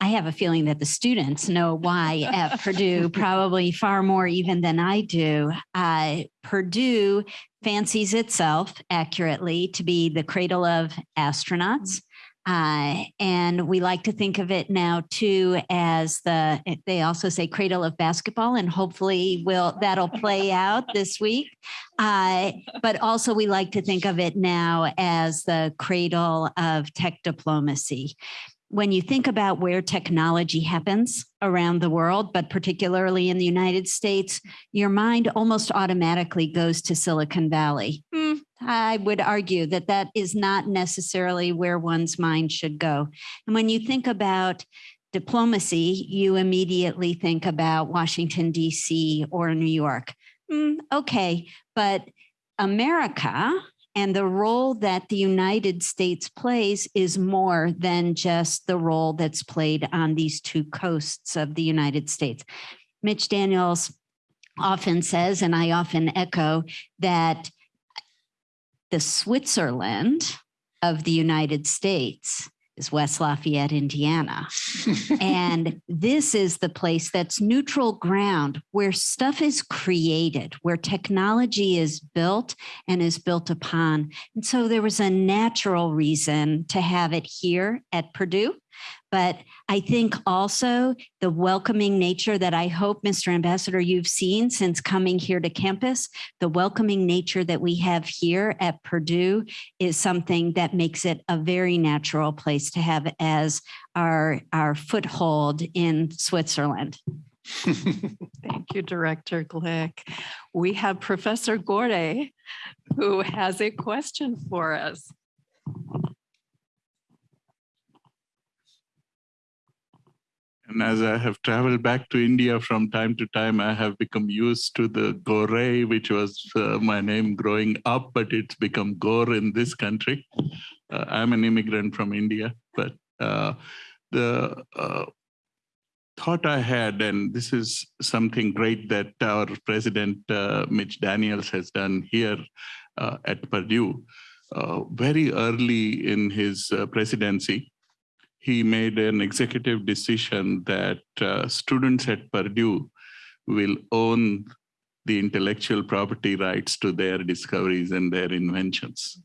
I have a feeling that the students know why at Purdue, *laughs* probably far more even than I do. Uh, Purdue fancies itself accurately to be the cradle of astronauts. Uh, and we like to think of it now too as the, they also say cradle of basketball and hopefully will that'll play out this week. Uh, but also we like to think of it now as the cradle of tech diplomacy when you think about where technology happens around the world, but particularly in the United States, your mind almost automatically goes to Silicon Valley. Mm, I would argue that that is not necessarily where one's mind should go. And when you think about diplomacy, you immediately think about Washington, DC or New York. Mm, okay, but America and the role that the United States plays is more than just the role that's played on these two coasts of the United States. Mitch Daniels often says, and I often echo, that the Switzerland of the United States is West Lafayette, Indiana. *laughs* and this is the place that's neutral ground where stuff is created, where technology is built and is built upon. And so there was a natural reason to have it here at Purdue. But I think also the welcoming nature that I hope, Mr. Ambassador, you've seen since coming here to campus, the welcoming nature that we have here at Purdue is something that makes it a very natural place to have as our, our foothold in Switzerland. *laughs* Thank you, Director Glick. We have Professor Gorde, who has a question for us. And as I have traveled back to India from time to time, I have become used to the Gore, which was uh, my name growing up, but it's become Gore in this country. Uh, I'm an immigrant from India, but uh, the uh, thought I had, and this is something great that our president, uh, Mitch Daniels, has done here uh, at Purdue, very early in his presidency, he made an executive decision that uh, students at Purdue will own the intellectual property rights to their discoveries and their inventions.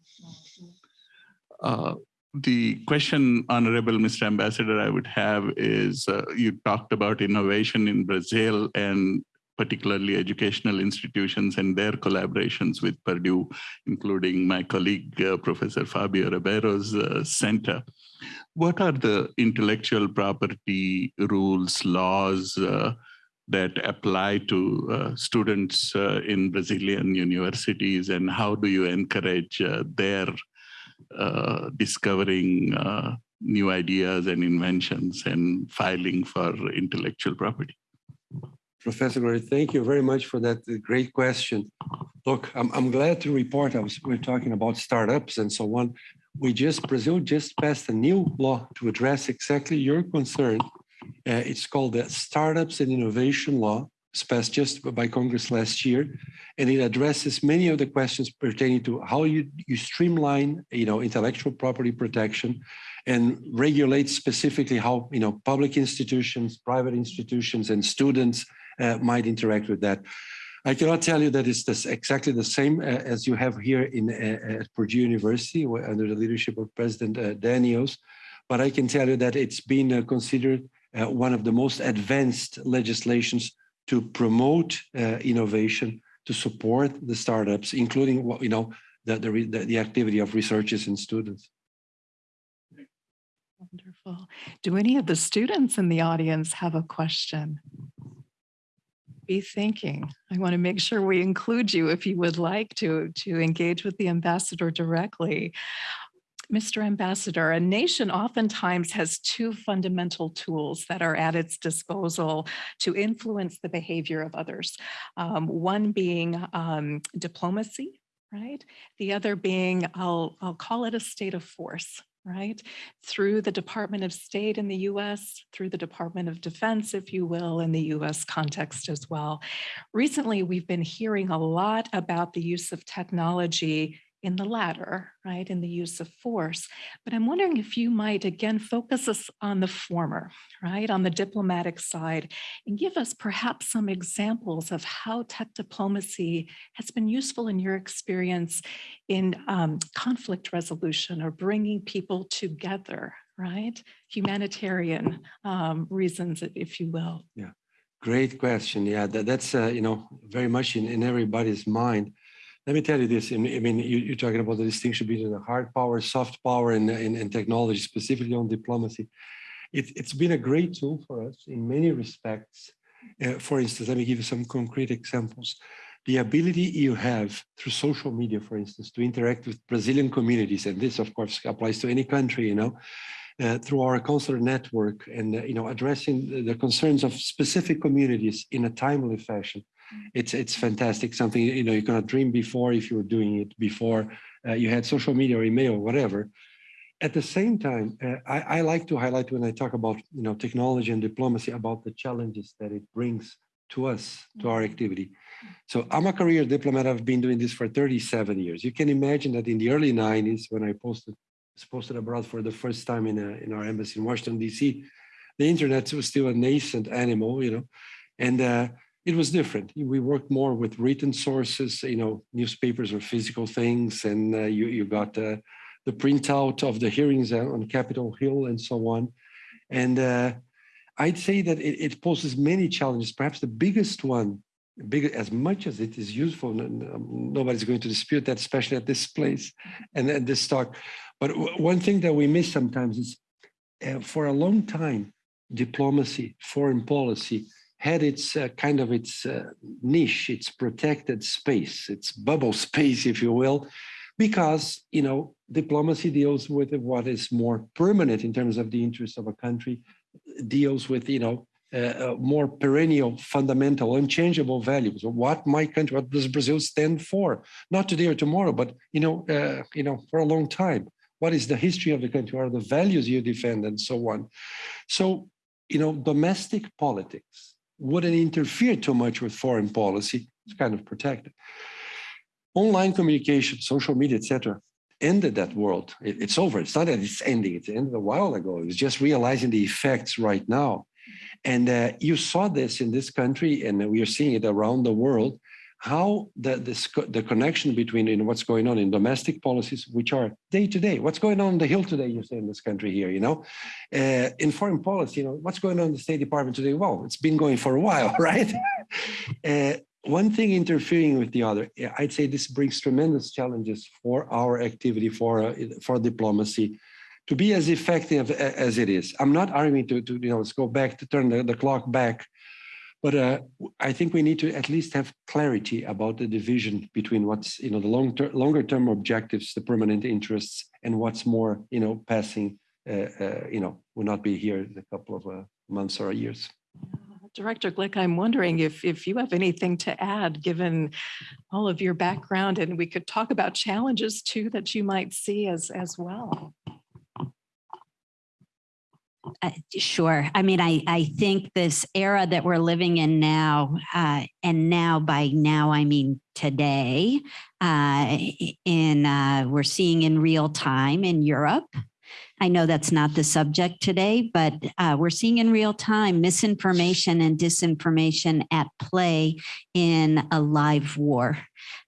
Uh, the question, Honorable Mr. Ambassador, I would have is, uh, you talked about innovation in Brazil and particularly educational institutions and their collaborations with Purdue, including my colleague, uh, Professor Fabio Ribeiro's uh, center what are the intellectual property rules, laws uh, that apply to uh, students uh, in Brazilian universities and how do you encourage uh, their discovering new ideas and inventions and filing for intellectual property? Professor Gray, thank you very much for that great question. Look, I'm, I'm glad to report, I was, we're talking about startups and so on we just, Brazil just passed a new law to address exactly your concern. Uh, it's called the Startups and Innovation Law. It's passed just by Congress last year, and it addresses many of the questions pertaining to how you, you streamline, you know, intellectual property protection and regulate specifically how, you know, public institutions, private institutions, and students uh, might interact with that. I cannot tell you that it's this exactly the same uh, as you have here in uh, at Purdue University under the leadership of President uh, Daniels, but I can tell you that it's been uh, considered uh, one of the most advanced legislations to promote uh, innovation, to support the startups, including you know the, the the activity of researchers and students. Wonderful. Do any of the students in the audience have a question? Be thinking. I want to make sure we include you if you would like to, to engage with the ambassador directly. Mr. Ambassador, a nation oftentimes has two fundamental tools that are at its disposal to influence the behavior of others. Um, one being um, diplomacy, right? The other being, I'll, I'll call it a state of force, right? Through the Department of State in the US, through the Department of Defense, if you will, in the US context as well. Recently, we've been hearing a lot about the use of technology in the latter, right, in the use of force. But I'm wondering if you might again focus us on the former, right, on the diplomatic side, and give us perhaps some examples of how tech diplomacy has been useful in your experience in um, conflict resolution or bringing people together, right? Humanitarian um, reasons, if you will. Yeah, great question. Yeah, that, that's, uh, you know, very much in, in everybody's mind let me tell you this. I mean, you, are talking about the distinction between the hard power, soft power, and, and, and technology, specifically on diplomacy. It, has been a great tool for us in many respects. Uh, for instance, let me give you some concrete examples. The ability you have through social media, for instance, to interact with Brazilian communities, and this, of course, applies to any country, you know, uh, through our consular network and, uh, you know, addressing the concerns of specific communities in a timely fashion. It's, it's fantastic, something, you know, you cannot dream before if you were doing it before uh, you had social media or email or whatever. At the same time, uh, I, I like to highlight when I talk about, you know, technology and diplomacy about the challenges that it brings to us, to our activity. So I'm a career diplomat. I've been doing this for 37 years. You can imagine that in the early 90s, when I posted posted abroad for the first time in, a, in our embassy in Washington, D.C., the internet was still a nascent animal, you know, and uh, it was different. We worked more with written sources, you know, newspapers or physical things, and uh, you, you got uh, the printout of the hearings on Capitol Hill and so on. And uh, I'd say that it, it, poses many challenges. Perhaps the biggest one, big as much as it is useful, nobody's going to dispute that, especially at this place and at this talk. But one thing that we miss sometimes is uh, for a long time, diplomacy, foreign policy had its uh, kind of its uh, niche, its protected space, its bubble *laughs* space, if you will, because, you know, diplomacy deals with what is more permanent in terms of the interests of a country, deals with, you know, uh, uh more perennial, fundamental, unchangeable values. What my country, what does Brazil stand for? Not today or tomorrow, but, you know, uh, you know, for a long time. What is the history of the country? What are the values you defend and so on? So, you know, domestic politics, wouldn't interfere too much with foreign policy. It's kind of protected. Online communication, social media, etc., ended that world. It, it's over. It's not that it's ending. It ended a while ago. It's just realizing the effects right now. And uh, you saw this in this country, and we are seeing it around the world how the, this, the connection between what's going on in domestic policies, which are day to day, what's going on in the Hill today, you say in this country here, you know, uh, in foreign policy, you know, what's going on in the State Department today? Well, it's been going for a while, *laughs* right? uh, one thing interfering with the other, I'd say this brings tremendous challenges for our activity, for, uh, for diplomacy, to be as effective as it is. I'm not arguing to, to you know, let's go back to turn the, the clock back but uh, I think we need to at least have clarity about the division between what's, you know, the long ter longer term objectives, the permanent interests, and what's more, you know, passing, uh, uh, you know, will not be here in a couple of uh, months or years. Director Glick, I'm wondering if, if you have anything to add, given all of your background, and we could talk about challenges too that you might see as, as well. Uh, sure. I mean, I, I think this era that we're living in now, uh, and now by now, I mean today, uh, in uh, we're seeing in real time in Europe. I know that's not the subject today, but uh, we're seeing in real time misinformation and disinformation at play in a live war.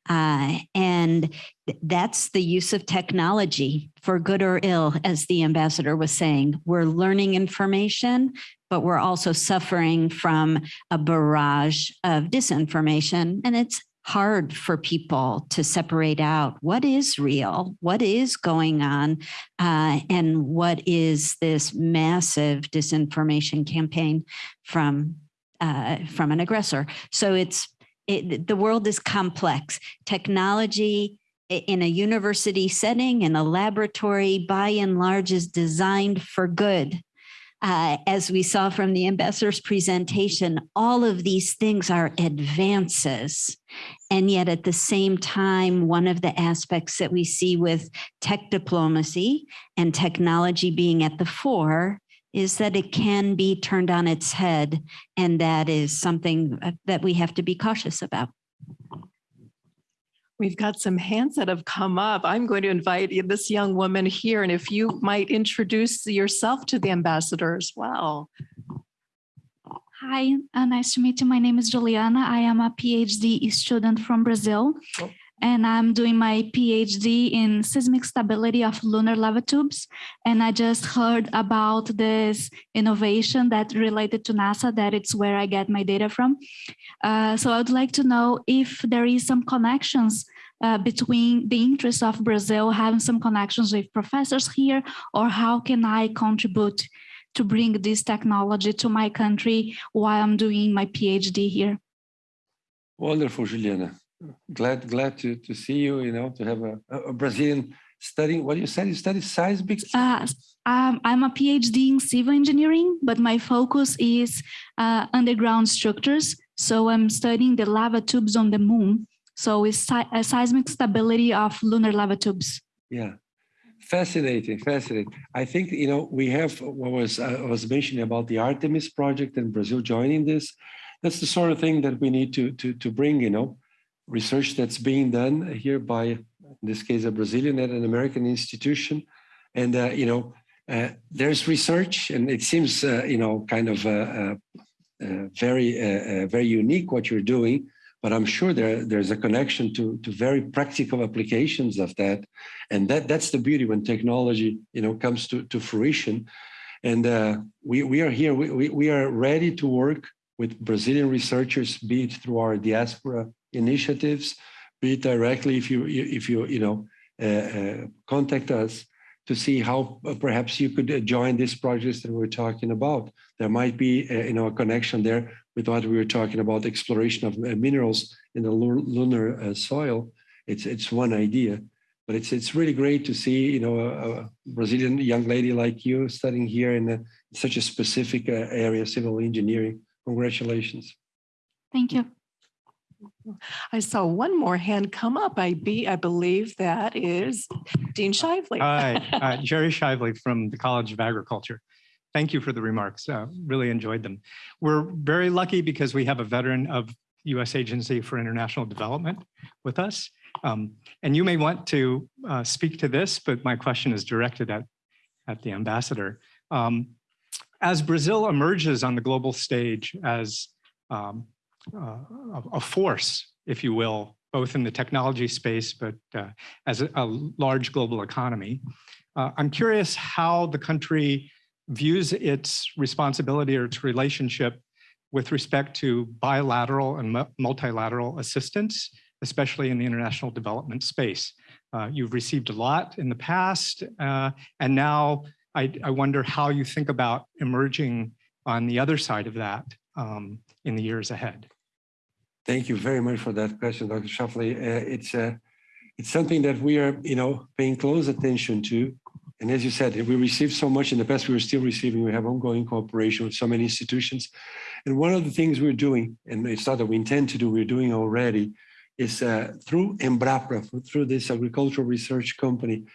Uh, and that's the use of technology for good or ill, as the ambassador was saying. We're learning information, but we're also suffering from a barrage of disinformation. And it's hard for people to separate out what is real, what is going on, uh, and what is this massive disinformation campaign from uh, from an aggressor. So it's it, the world is complex. Technology in a university setting, in a laboratory, by and large, is designed for good. Uh, as we saw from the ambassador's presentation, all of these things are advances. And yet at the same time, one of the aspects that we see with tech diplomacy and technology being at the fore is that it can be turned on its head. And that is something uh, that we have to be cautious about. We've got some hands that have come up. I'm going to invite this young woman here, and if you might introduce yourself to the ambassador as well. Hi, uh, nice to meet you. My name is Juliana. I am a PhD student from Brazil. Oh and I'm doing my PhD in seismic stability of lunar lava tubes. And I just heard about this innovation that related to NASA, that it's where I get my data from. Uh, so I would like to know if there is some connections uh, between the interests of Brazil having some connections with professors here, or how can I contribute to bring this technology to my country while I'm doing my PhD here? Wonderful, Juliana glad glad to to see you you know to have a, a brazilian studying, what you said, you study seismic? Uh, um, I'm a PhD in civil engineering, but my focus is uh, underground structures. So I'm studying the lava tubes on the moon. So it's uh, seismic stability of lunar lava tubes. Yeah. Fascinating, fascinating. I think, you know, we have what was I was mentioning about the Artemis project and Brazil joining this. That's the sort of thing that we need to to to bring, you know, research that's being done here by, in this case, a Brazilian at an American institution. And, uh, you know, uh, there's research and it seems, uh, you know, kind of uh, uh, uh, very, very unique what you're doing but I'm sure there, there's a connection to, to very practical applications of that. And that, that's the beauty when technology, you know, comes to, to fruition. And we, we are here, we, we, we are ready to work with Brazilian researchers, be it through our diaspora initiatives, be directly if you, if you, you know, uh, uh, contact us to see how uh, perhaps you could uh, join these projects that we're talking about. There might be, you know, a connection there with what we were talking about exploration of minerals in the lunar soil. It's it's one idea, but it's it's really great to see, you know, a, Brazilian young lady like you studying here in a, such a specific area, civil engineering. Congratulations. Thank you. I saw one more hand come up. I be, I believe that is Dean Shively. Hi, uh, Jerry Shively from the College of Agriculture. Thank you for the remarks. Uh, Really enjoyed them. We're very lucky because we have a veteran of U.S. Agency for International Development with us. Um, And you may want to uh, speak to this, but my question is directed at, at the ambassador. Um, As Brazil emerges on the global stage as um, uh, a force, if you will, both in the technology space, but uh, as a, a large global economy. Uh, I'm curious how the country views its responsibility or its relationship with respect to bilateral and multilateral assistance, especially in the international development space. Uh, you've received a lot in the past, uh, and now I, I wonder how you think about emerging on the other side of that um, in the years ahead. Thank you very much for that question, Dr. Shuffley. Uh, it's uh, it's something that we are, you know, paying close attention to. And as you said, we received so much in the past, we are still receiving. We have ongoing cooperation with so many institutions. And one of the things we're doing, and it's not that we intend to do, we're doing already, is uh, through Embrapa, through this agricultural research company,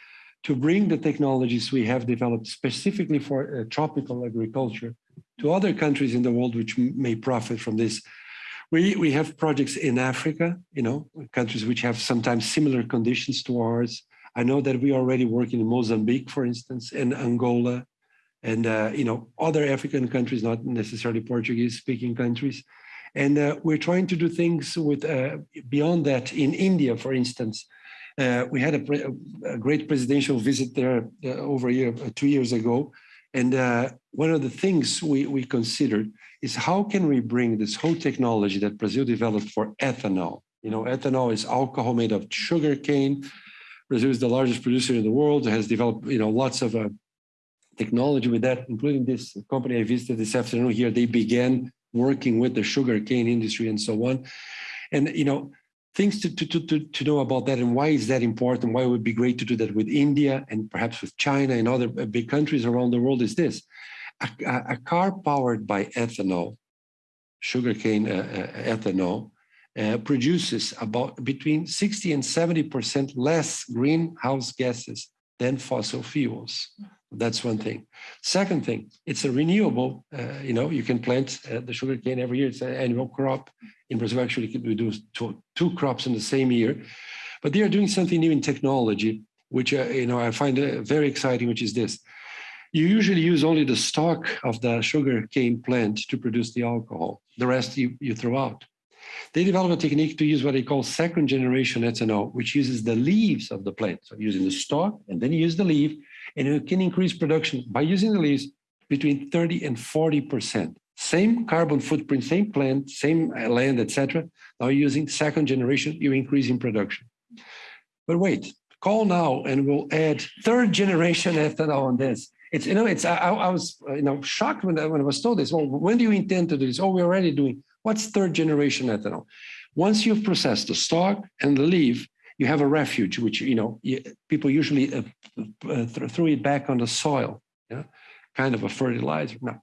to bring the technologies we have developed specifically for uh, tropical agriculture to other countries in the world which may profit from this. We, we have projects in Africa, you know, countries which have sometimes similar conditions to ours. I know that we are already working in Mozambique, for instance, and Angola, and uh, you know other African countries, not necessarily Portuguese-speaking countries. And uh, we're trying to do things with uh, beyond that. In India, for instance, uh, we had a, a great presidential visit there uh, over a year, two years ago, and uh, one of the things we, we considered is how can we bring this whole technology that Brazil developed for ethanol? You know, ethanol is alcohol made of sugar cane. Brazil is the largest producer in the world, has developed, you know, lots of uh, technology with that, including this company I visited this afternoon here. They began working with the sugar cane industry and so on. And, you know, things to, to, to, to know about that and why is that important, why it would be great to do that with India and perhaps with China and other uh, big countries around the world is this. A, a- car powered by ethanol, sugarcane uh, uh, ethanol, uh, produces about between 60 and 70% less greenhouse gases than fossil fuels. That's one thing. Second thing, it's a renewable, uh, you know, you can plant uh, the sugarcane every year. It's an annual crop. In Brazil, actually, we do two, two crops in the same year. But they are doing something new in technology, which, uh, you know, I find uh, very exciting, which is this. You usually use only the stalk of the sugar cane plant to produce the alcohol. The rest you, you throw out. They developed a technique to use what they call second generation ethanol, which uses the leaves of the plant. So using the stalk and then you use the leaf, and you can increase production by using the leaves between 30 and 40%. Same carbon footprint, same plant, same uh, land, etc. Now using second generation, you're increasing production. But wait, call now and we'll add third generation *laughs* ethanol on this. It's, you know, it's, I, I was, uh, you know, shocked when I, when I was told this. Well, when do you intend to do this? Oh, we're already doing. What's third generation ethanol? Once you've processed the stalk and the leaf, you have a refuge, which, you know, people usually uh, uh, th- throw it back on the soil, yeah, kind of a fertilizer. Now,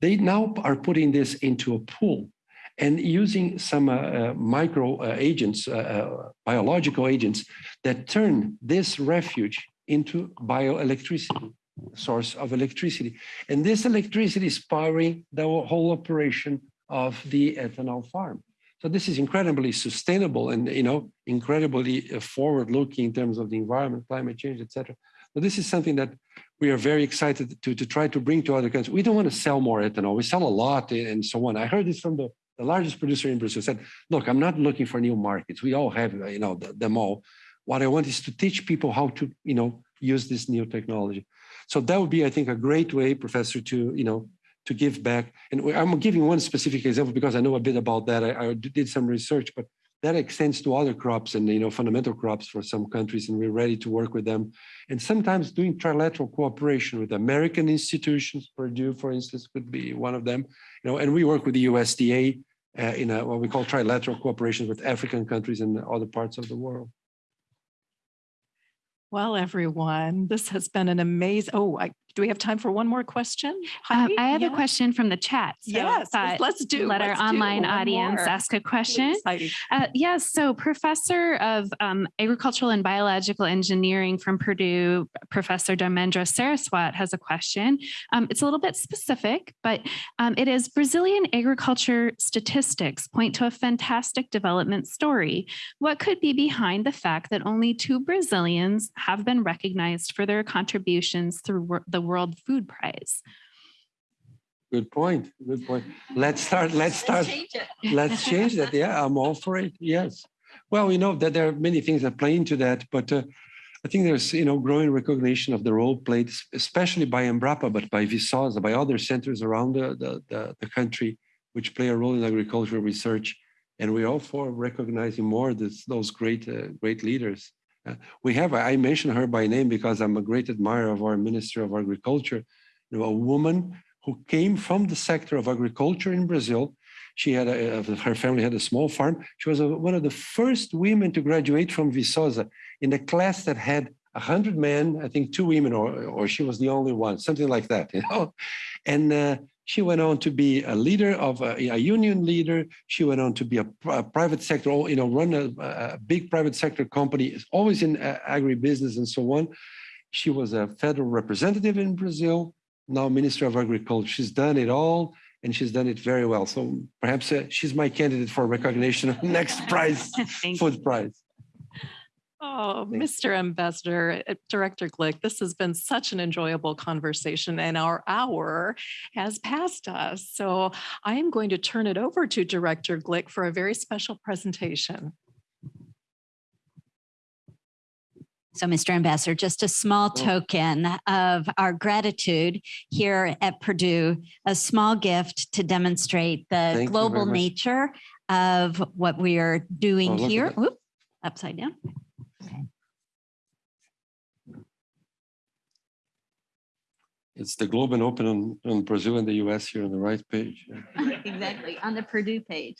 they now are putting this into a pool and using some uh, uh, micro uh, agents, uh, biological agents that turn this refuge into bioelectricity, source of electricity. And this electricity is powering the whole operation of the ethanol farm. So this is incredibly sustainable and, you know, incredibly uh, forward-looking in terms of the environment, climate change, etc. So this is something that we are very excited to, to try to bring to other countries. We don't want to sell more ethanol. We sell a lot and so on. I heard this from the, the largest producer in Brazil said, look, I'm not looking for new markets. We all have, uh, you know, th- them all. What I want is to teach people how to, you know, use this new technology. So that would be, I think, a great way, Professor, to, you know, to give back. And I'm giving one specific example because I know a bit about that. I, I did some research, but that extends to other crops and, you know, fundamental crops for some countries, and we're ready to work with them. And sometimes doing trilateral cooperation with American institutions, Purdue, for instance, could be one of them. You know, and we work with the USDA uh, in a, what we call trilateral cooperation with African countries and other parts of the world. Well, everyone, this has been an amazing, oh, I, do we have time for one more question? Um, I have Yeah? a question from the chat. so Yes, let's- do. Let our let's do online audience more. ask a question. Uh, yes, so Professor of um, Agricultural and Biological Engineering from Purdue, Professor Dharmendra Saraswat has a question. Um, it's a little bit specific, but um, it is Brazilian agriculture statistics point to a fantastic development story. What could be behind the fact that only two Brazilians have been recognized for their contributions through the World Food Prize? Good point. Good point. Let's start. Let's start. Let's change that. Yeah, I'm all for it. Yes. Well, we know that there are many things that play into that, but uh, I think there's you know growing recognition of the role played, especially by Embrapa, but by Viçosa, by other centers around the, the, the, the country, which play a role in agricultural research. And we're all for recognizing more this, those great uh, great leaders. We have, I mentioned her by name because I'm a great admirer of our Minister of Agriculture, you know, a woman who came from the sector of agriculture in Brazil. She had a, uh, her family had a small farm. She was a, one of the first women to graduate from Viçosa in a class that had 100 men, I think two women, or, or she was the only one, something like that, you know. And uh, she went on to be a leader of a, a union leader. She went on to be a, a private sector, you know, run a, a big private sector company, always in uh, agribusiness and so on. She was a federal representative in Brazil, now Minister of Agriculture. She's done it all and she's done it very well. So perhaps uh, she's my candidate for recognition of *laughs* next prize, *laughs* food prize. Oh, Thank Mr. Ambassador, uh, Director Glick, this has been such an enjoyable conversation and our hour has passed us. So I am going to turn it over to Director Glick for a very special presentation. So, Mr. Ambassador, just a small token of our gratitude here at Purdue, a small gift to demonstrate the Thank global nature of what we are Oh, doing look at here. that. Upside down. It's the Globe and Open on, on Brazil and the US here on the right page. *laughs* Exactly, on the Purdue page.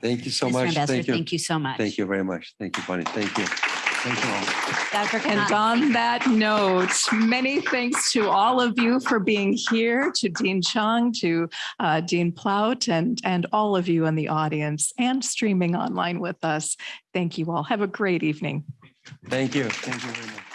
Thank you so Mr. much. Ambassador, Thank you. thank you so much. Thank you very much. Thank you, Bonnie. Thank you. Thank you all. Dr. And on that note, many thanks to all of you for being here, to Dean Chiang, to uh, Dean Plaut, and, and all of you in the audience and streaming online with us. Thank you all. Have a great evening. Thank you. Thank you very much.